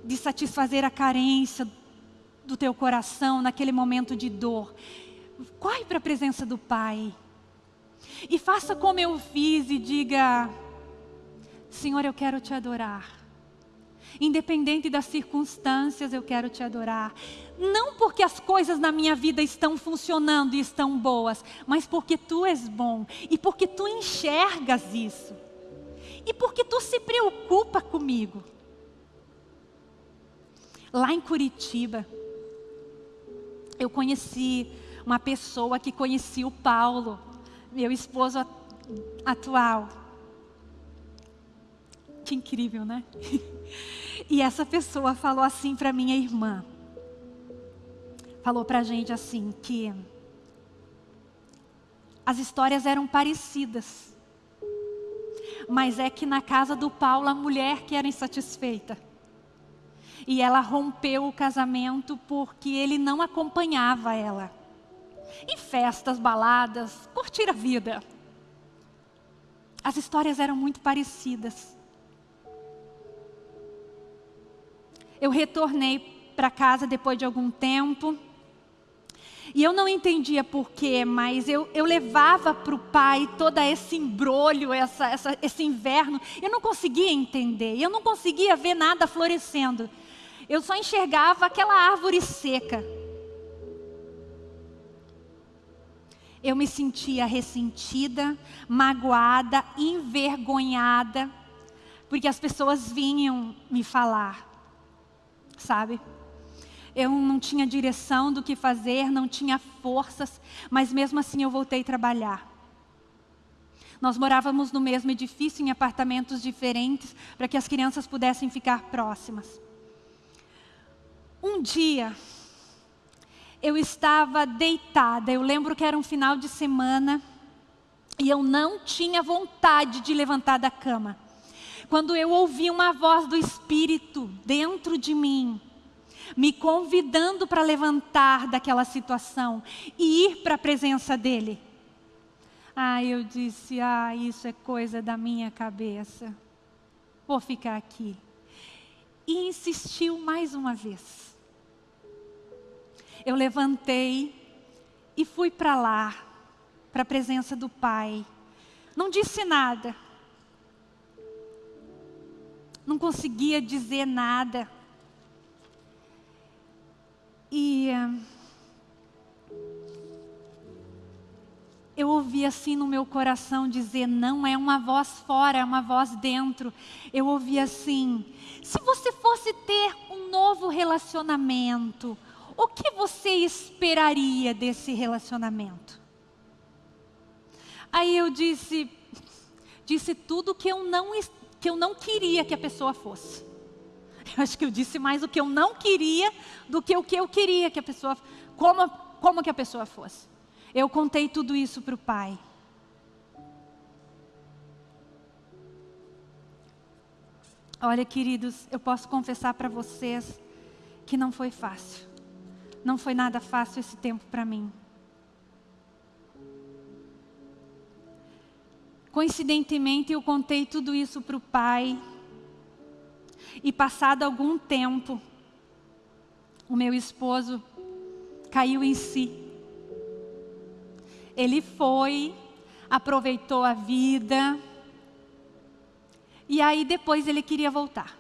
S1: de satisfazer a carência do teu coração naquele momento de dor. Corre para a presença do Pai. E faça como eu fiz e diga: Senhor, eu quero te adorar. Independente das circunstâncias, eu quero te adorar. Não porque as coisas na minha vida estão funcionando e estão boas, mas porque tu és bom e porque tu enxergas isso. E porque tu se preocupa comigo. Lá em Curitiba, eu conheci uma pessoa que conhecia o Paulo, meu esposo atual. Que incrível, né? E essa pessoa falou assim para minha irmã. Falou para a gente assim que as histórias eram parecidas. Mas é que na casa do Paulo a mulher que era insatisfeita. E ela rompeu o casamento porque ele não acompanhava ela. Em festas, baladas, curtir a vida. As histórias eram muito parecidas. Eu retornei para casa depois de algum tempo. E eu não entendia porquê, mas eu, eu levava para o pai todo esse embrulho, essa, essa, esse inverno. Eu não conseguia entender, eu não conseguia ver nada florescendo. Eu só enxergava aquela árvore seca. Eu me sentia ressentida, magoada, envergonhada, porque as pessoas vinham me falar sabe? eu não tinha direção do que fazer, não tinha forças, mas mesmo assim eu voltei a trabalhar. Nós morávamos no mesmo edifício, em apartamentos diferentes, para que as crianças pudessem ficar próximas. Um dia, eu estava deitada, eu lembro que era um final de semana, e eu não tinha vontade de levantar da cama. Quando eu ouvi uma voz do Espírito dentro de mim, me convidando para levantar daquela situação e ir para a presença dEle. Ah, eu disse, ah, isso é coisa da minha cabeça. Vou ficar aqui. E insistiu mais uma vez. Eu levantei e fui para lá, para a presença do Pai. Não disse nada. Não conseguia dizer nada. E eu ouvi assim no meu coração dizer, não é uma voz fora, é uma voz dentro. Eu ouvi assim, se você fosse ter um novo relacionamento, o que você esperaria desse relacionamento? Aí eu disse, disse tudo que eu não, que eu não queria que a pessoa fosse. Eu acho que eu disse mais o que eu não queria do que o que eu queria que a pessoa, como, como que a pessoa fosse. Eu contei tudo isso para o pai. Olha, queridos, eu posso confessar para vocês que não foi fácil. Não foi nada fácil esse tempo para mim. Coincidentemente, eu contei tudo isso para o pai. E passado algum tempo, o meu esposo caiu em si. Ele foi, aproveitou a vida, e aí depois ele queria voltar.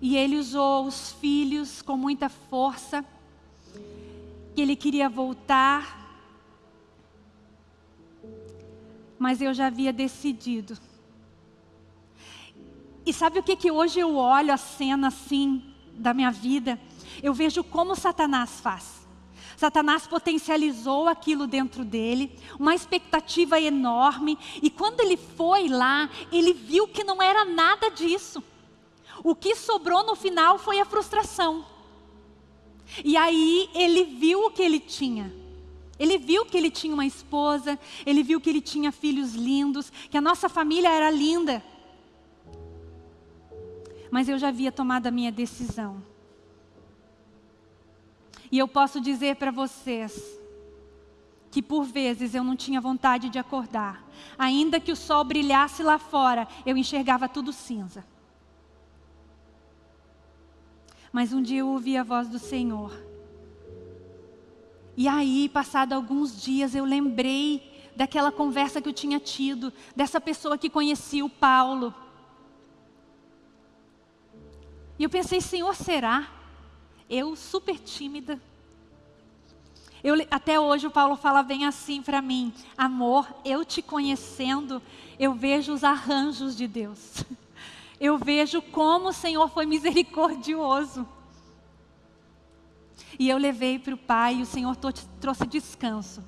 S1: E ele usou os filhos com muita força, que ele queria voltar, mas eu já havia decidido e sabe o que, que hoje eu olho a cena assim da minha vida? Eu vejo como Satanás faz. Satanás potencializou aquilo dentro dele, uma expectativa enorme, e quando ele foi lá, ele viu que não era nada disso. O que sobrou no final foi a frustração. E aí ele viu o que ele tinha. Ele viu que ele tinha uma esposa, ele viu que ele tinha filhos lindos, que a nossa família era linda mas eu já havia tomado a minha decisão. E eu posso dizer para vocês que por vezes eu não tinha vontade de acordar. Ainda que o sol brilhasse lá fora, eu enxergava tudo cinza. Mas um dia eu ouvi a voz do Senhor. E aí, passado alguns dias, eu lembrei daquela conversa que eu tinha tido, dessa pessoa que conhecia o Paulo. E eu pensei, Senhor, será? Eu, super tímida. Eu, até hoje o Paulo fala bem assim para mim: Amor, eu te conhecendo, eu vejo os arranjos de Deus. Eu vejo como o Senhor foi misericordioso. E eu levei para o Pai e o Senhor trouxe descanso.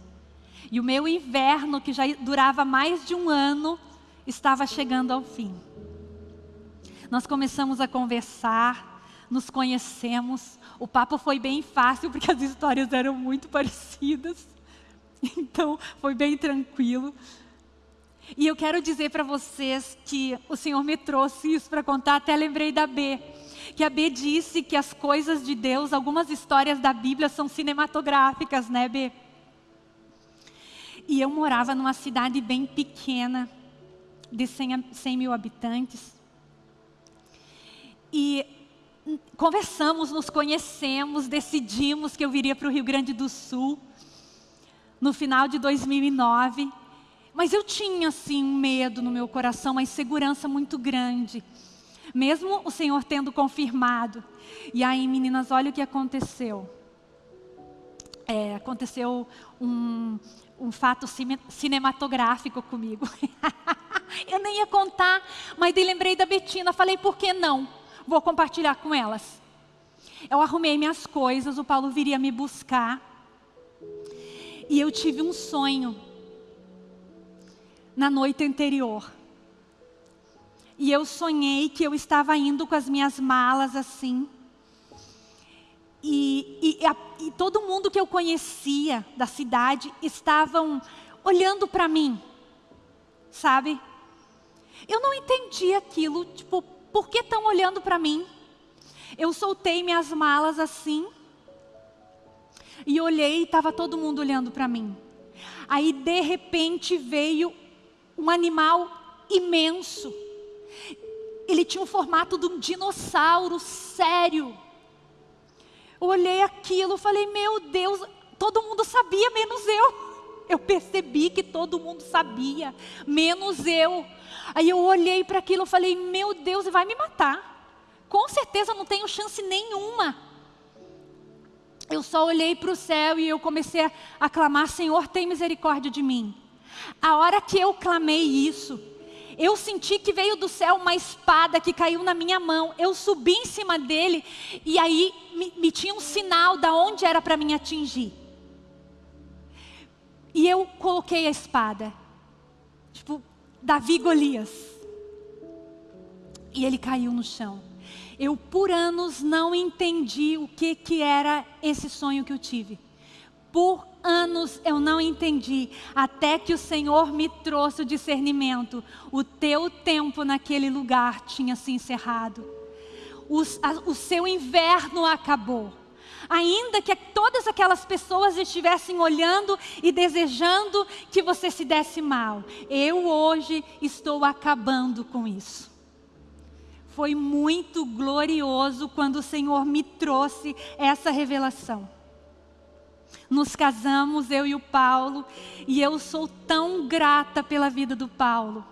S1: E o meu inverno, que já durava mais de um ano, estava chegando ao fim. Nós começamos a conversar, nos conhecemos. O papo foi bem fácil, porque as histórias eram muito parecidas. Então, foi bem tranquilo. E eu quero dizer para vocês que o Senhor me trouxe isso para contar, até lembrei da B. Que a B disse que as coisas de Deus, algumas histórias da Bíblia são cinematográficas, né, B? E eu morava numa cidade bem pequena, de 100, 100 mil habitantes. E conversamos, nos conhecemos, decidimos que eu viria para o Rio Grande do Sul no final de 2009. Mas eu tinha, assim, um medo no meu coração, uma insegurança muito grande. Mesmo o Senhor tendo confirmado. E aí, meninas, olha o que aconteceu. É, aconteceu um, um fato cinematográfico comigo. eu nem ia contar, mas daí lembrei da Betina, falei, por que não? vou compartilhar com elas. Eu arrumei minhas coisas, o Paulo viria me buscar. E eu tive um sonho na noite anterior. E eu sonhei que eu estava indo com as minhas malas assim. E, e, e todo mundo que eu conhecia da cidade estavam olhando para mim, sabe? Eu não entendi aquilo, tipo, por que estão olhando para mim? Eu soltei minhas malas assim e olhei e estava todo mundo olhando para mim. Aí de repente veio um animal imenso. Ele tinha o formato de um dinossauro sério. Eu olhei aquilo, falei, meu Deus, todo mundo sabia, menos eu. Eu percebi que todo mundo sabia, menos eu. Aí eu olhei para aquilo e falei, meu Deus, vai me matar. Com certeza não tenho chance nenhuma. Eu só olhei para o céu e eu comecei a, a clamar, Senhor, tem misericórdia de mim. A hora que eu clamei isso, eu senti que veio do céu uma espada que caiu na minha mão. Eu subi em cima dele e aí me, me tinha um sinal da onde era para mim atingir. E eu coloquei a espada. Tipo, Davi Golias. E ele caiu no chão. Eu por anos não entendi o que, que era esse sonho que eu tive. Por anos eu não entendi, até que o Senhor me trouxe o discernimento. O teu tempo naquele lugar tinha se encerrado. O, a, o seu inverno acabou. Ainda que todas aquelas pessoas estivessem olhando e desejando que você se desse mal, eu hoje estou acabando com isso. Foi muito glorioso quando o Senhor me trouxe essa revelação nos casamos, eu e o Paulo, e eu sou tão grata pela vida do Paulo.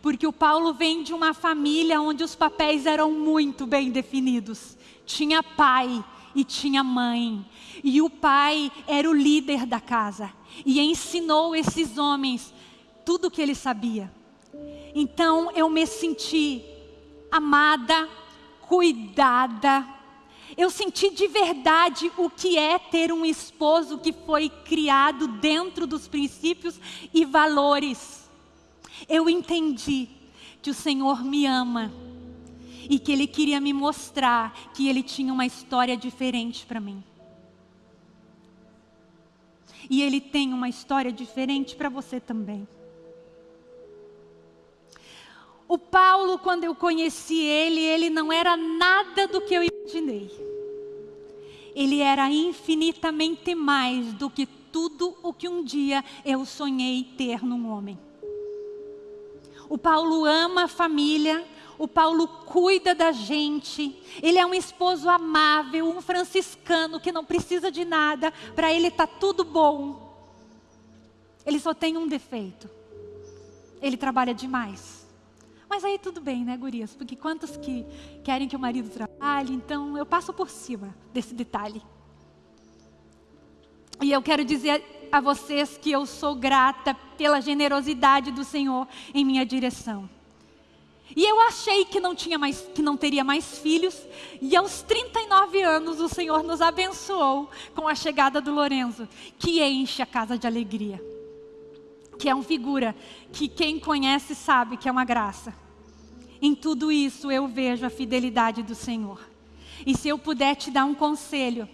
S1: Porque o Paulo vem de uma família onde os papéis eram muito bem definidos. Tinha pai e tinha mãe. E o pai era o líder da casa. E ensinou esses homens tudo o que ele sabia. Então eu me senti amada, cuidada, eu senti de verdade o que é ter um esposo que foi criado dentro dos princípios e valores. Eu entendi que o Senhor me ama e que Ele queria me mostrar que Ele tinha uma história diferente para mim. E Ele tem uma história diferente para você também. O Paulo, quando eu conheci ele, ele não era nada do que eu imaginei. Ele era infinitamente mais do que tudo o que um dia eu sonhei ter num homem. O Paulo ama a família, o Paulo cuida da gente, ele é um esposo amável, um franciscano que não precisa de nada, para ele está tudo bom. Ele só tem um defeito: ele trabalha demais. Mas aí tudo bem, né, gurias? Porque quantos que querem que o marido trabalhe, então eu passo por cima desse detalhe. E eu quero dizer a vocês que eu sou grata pela generosidade do Senhor em minha direção. E eu achei que não tinha mais, que não teria mais filhos, e aos 39 anos o Senhor nos abençoou com a chegada do Lorenzo, que enche a casa de alegria que é uma figura que quem conhece sabe que é uma graça. Em tudo isso eu vejo a fidelidade do Senhor. E se eu puder te dar um conselho,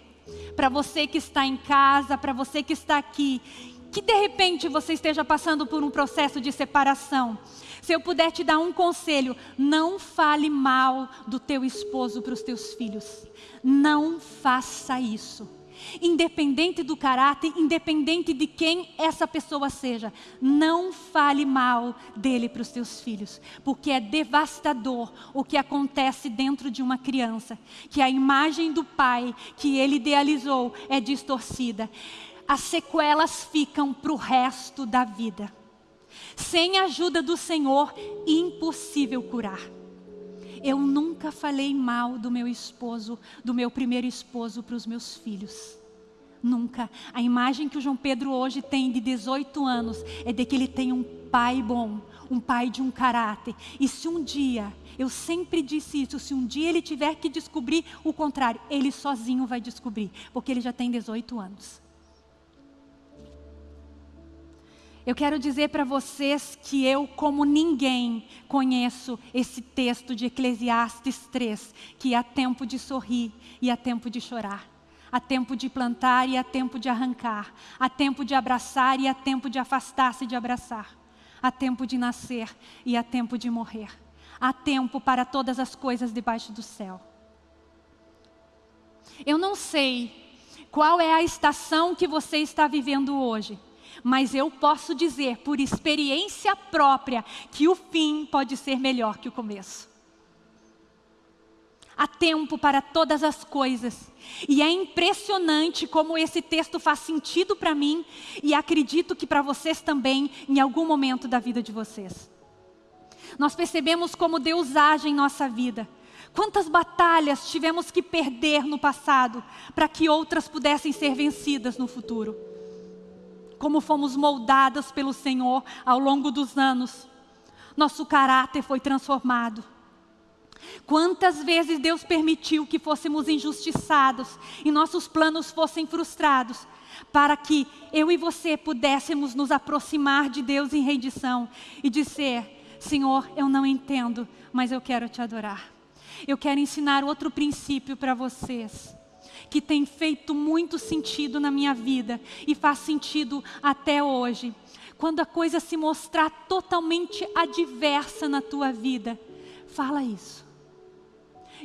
S1: para você que está em casa, para você que está aqui, que de repente você esteja passando por um processo de separação, se eu puder te dar um conselho, não fale mal do teu esposo para os teus filhos. Não faça isso independente do caráter, independente de quem essa pessoa seja, não fale mal dele para os seus filhos, porque é devastador o que acontece dentro de uma criança, que a imagem do pai que ele idealizou é distorcida. As sequelas ficam para o resto da vida. Sem a ajuda do Senhor, impossível curar. Eu nunca falei mal do meu esposo, do meu primeiro esposo para os meus filhos. Nunca. A imagem que o João Pedro hoje tem de 18 anos é de que ele tem um pai bom, um pai de um caráter. E se um dia, eu sempre disse isso, se um dia ele tiver que descobrir o contrário, ele sozinho vai descobrir, porque ele já tem 18 anos. Eu quero dizer para vocês que eu, como ninguém, conheço esse texto de Eclesiastes 3, que há tempo de sorrir e há tempo de chorar. Há tempo de plantar e há tempo de arrancar. Há tempo de abraçar e há tempo de afastar-se de abraçar. Há tempo de nascer e há tempo de morrer. Há tempo para todas as coisas debaixo do céu. Eu não sei qual é a estação que você está vivendo hoje, mas eu posso dizer por experiência própria que o fim pode ser melhor que o começo. Há tempo para todas as coisas. E é impressionante como esse texto faz sentido para mim e acredito que para vocês também, em algum momento da vida de vocês. Nós percebemos como Deus age em nossa vida. Quantas batalhas tivemos que perder no passado para que outras pudessem ser vencidas no futuro. Como fomos moldadas pelo Senhor ao longo dos anos. Nosso caráter foi transformado Quantas vezes Deus permitiu que fôssemos injustiçados e nossos planos fossem frustrados, para que eu e você pudéssemos nos aproximar de Deus em rendição e dizer: Senhor, eu não entendo, mas eu quero te adorar. Eu quero ensinar outro princípio para vocês que tem feito muito sentido na minha vida e faz sentido até hoje. Quando a coisa se mostrar totalmente adversa na tua vida, fala isso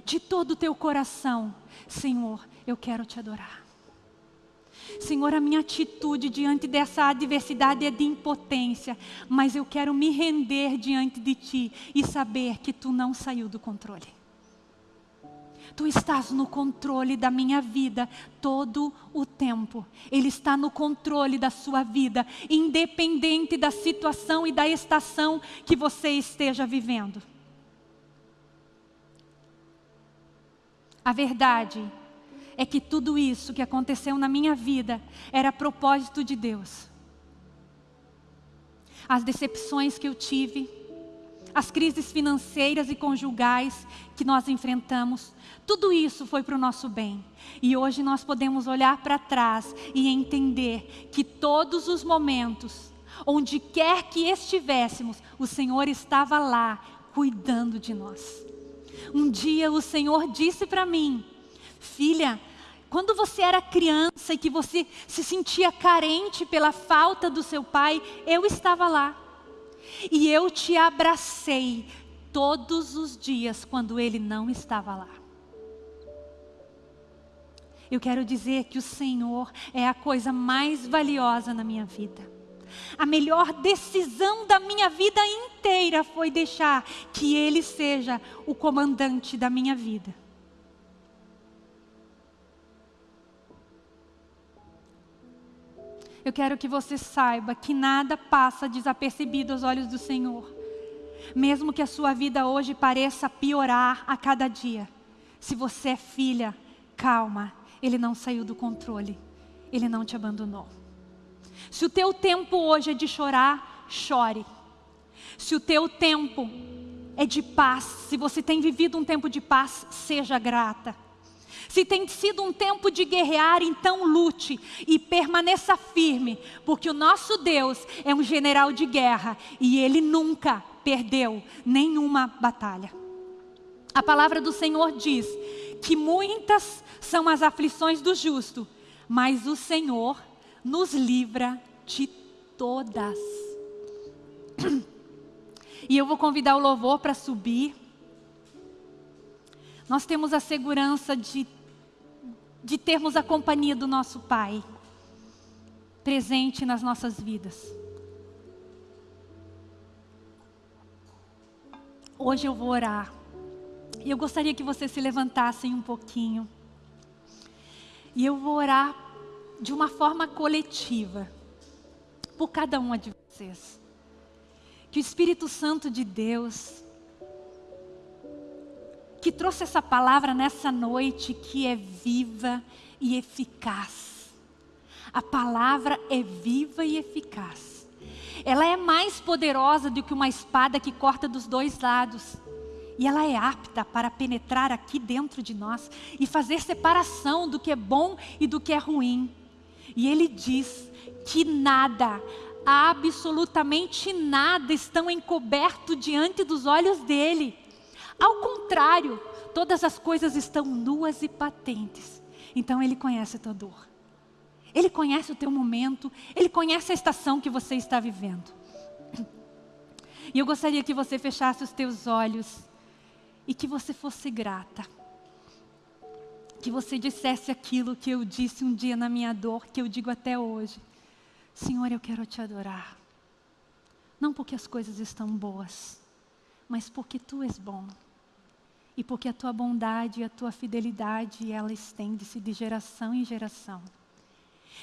S1: de todo o teu coração, Senhor, eu quero te adorar. Senhor, a minha atitude diante dessa adversidade é de impotência, mas eu quero me render diante de Ti e saber que Tu não saiu do controle. Tu estás no controle da minha vida todo o tempo. Ele está no controle da sua vida, independente da situação e da estação que você esteja vivendo. A verdade é que tudo isso que aconteceu na minha vida era propósito de Deus. As decepções que eu tive, as crises financeiras e conjugais que nós enfrentamos, tudo isso foi para o nosso bem. E hoje nós podemos olhar para trás e entender que todos os momentos, onde quer que estivéssemos, o Senhor estava lá cuidando de nós. Um dia o Senhor disse para mim, filha, quando você era criança e que você se sentia carente pela falta do seu pai, eu estava lá. E eu te abracei todos os dias quando ele não estava lá. Eu quero dizer que o Senhor é a coisa mais valiosa na minha vida. A melhor decisão da minha vida inteira foi deixar que Ele seja o comandante da minha vida. Eu quero que você saiba que nada passa desapercebido aos olhos do Senhor. Mesmo que a sua vida hoje pareça piorar a cada dia. Se você é filha, calma, Ele não saiu do controle. Ele não te abandonou. Se o teu tempo hoje é de chorar, chore. Se o teu tempo é de paz, se você tem vivido um tempo de paz, seja grata. Se tem sido um tempo de guerrear, então lute e permaneça firme, porque o nosso Deus é um general de guerra e ele nunca perdeu nenhuma batalha. A palavra do Senhor diz que muitas são as aflições do justo, mas o Senhor nos livra de todas. E eu vou convidar o louvor para subir. Nós temos a segurança de, de termos a companhia do nosso Pai presente nas nossas vidas. Hoje eu vou orar. E eu gostaria que vocês se levantassem um pouquinho. E eu vou orar de uma forma coletiva, por cada uma de vocês. Que o Espírito Santo de Deus, que trouxe essa palavra nessa noite, que é viva e eficaz, A palavra é viva e eficaz. Ela é mais poderosa do que uma espada que corta dos dois lados. E ela é apta para penetrar aqui dentro de nós e fazer separação do que é bom e do que é ruim. E ele diz que nada, absolutamente nada estão encoberto diante dos olhos dele. Ao contrário, todas as coisas estão nuas e patentes. Então ele conhece a tua dor. Ele conhece o teu momento, ele conhece a estação que você está vivendo. E eu gostaria que você fechasse os teus olhos e que você fosse grata. Que você dissesse aquilo que eu disse um dia na minha dor, que eu digo até hoje. Senhor, eu quero te adorar. Não porque as coisas estão boas, mas porque tu és bom. E porque a tua bondade e a tua fidelidade, ela estende-se de geração em geração.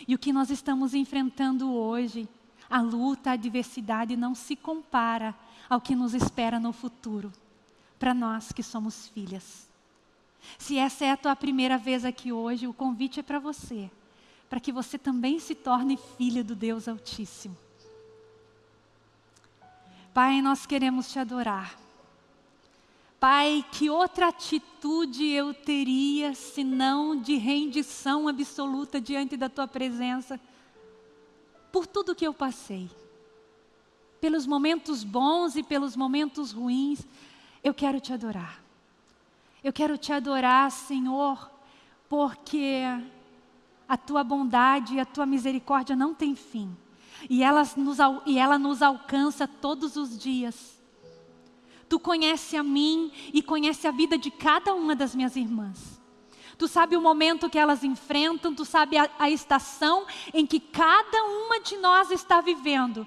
S1: E o que nós estamos enfrentando hoje, a luta, a adversidade, não se compara ao que nos espera no futuro, para nós que somos filhas. Se essa é a tua primeira vez aqui hoje, o convite é para você, para que você também se torne filha do Deus Altíssimo. Pai, nós queremos te adorar. Pai, que outra atitude eu teria senão de rendição absoluta diante da tua presença por tudo que eu passei? Pelos momentos bons e pelos momentos ruins, eu quero te adorar. Eu quero te adorar, Senhor, porque a tua bondade e a tua misericórdia não tem fim. E, elas nos, e ela nos alcança todos os dias. Tu conhece a mim e conhece a vida de cada uma das minhas irmãs. Tu sabe o momento que elas enfrentam, tu sabe a, a estação em que cada uma de nós está vivendo.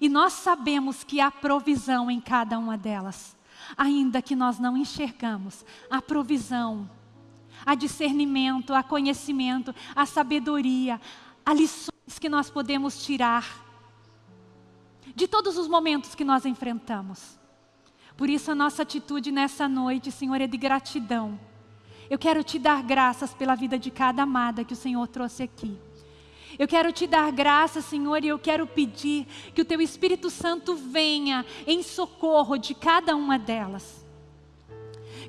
S1: E nós sabemos que há provisão em cada uma delas. Ainda que nós não enxergamos, há provisão, há discernimento, há conhecimento, há sabedoria, há lições que nós podemos tirar de todos os momentos que nós enfrentamos. Por isso a nossa atitude nessa noite, Senhor, é de gratidão. Eu quero te dar graças pela vida de cada amada que o Senhor trouxe aqui. Eu quero te dar graças, Senhor, e eu quero pedir que o Teu Espírito Santo venha em socorro de cada uma delas.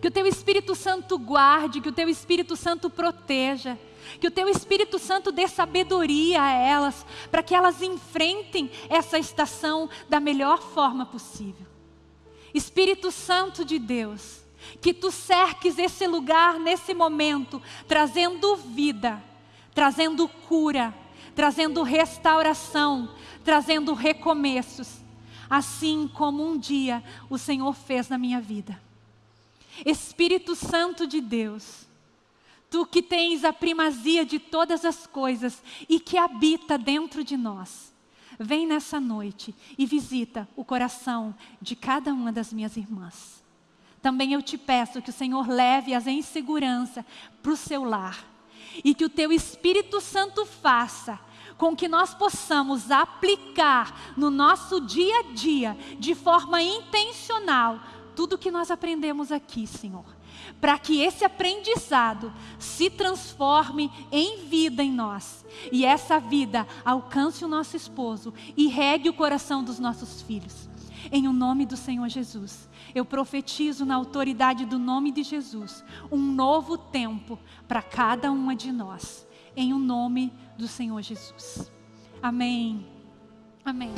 S1: Que o Teu Espírito Santo guarde, que o Teu Espírito Santo proteja, que o Teu Espírito Santo dê sabedoria a elas, para que elas enfrentem essa estação da melhor forma possível. Espírito Santo de Deus, que tu cerques esse lugar nesse momento, trazendo vida, trazendo cura, trazendo restauração, trazendo recomeços, assim como um dia o Senhor fez na minha vida. Espírito Santo de Deus, tu que tens a primazia de todas as coisas e que habita dentro de nós vem nessa noite e visita o coração de cada uma das minhas irmãs. Também eu te peço que o Senhor leve-as em segurança para o seu lar e que o teu Espírito Santo faça com que nós possamos aplicar no nosso dia a dia, de forma intencional, tudo que nós aprendemos aqui, Senhor para que esse aprendizado se transforme em vida em nós e essa vida alcance o nosso esposo e regue o coração dos nossos filhos. Em o nome do Senhor Jesus, eu profetizo na autoridade do nome de Jesus um novo tempo para cada uma de nós. Em o nome do Senhor Jesus. Amém. Amém.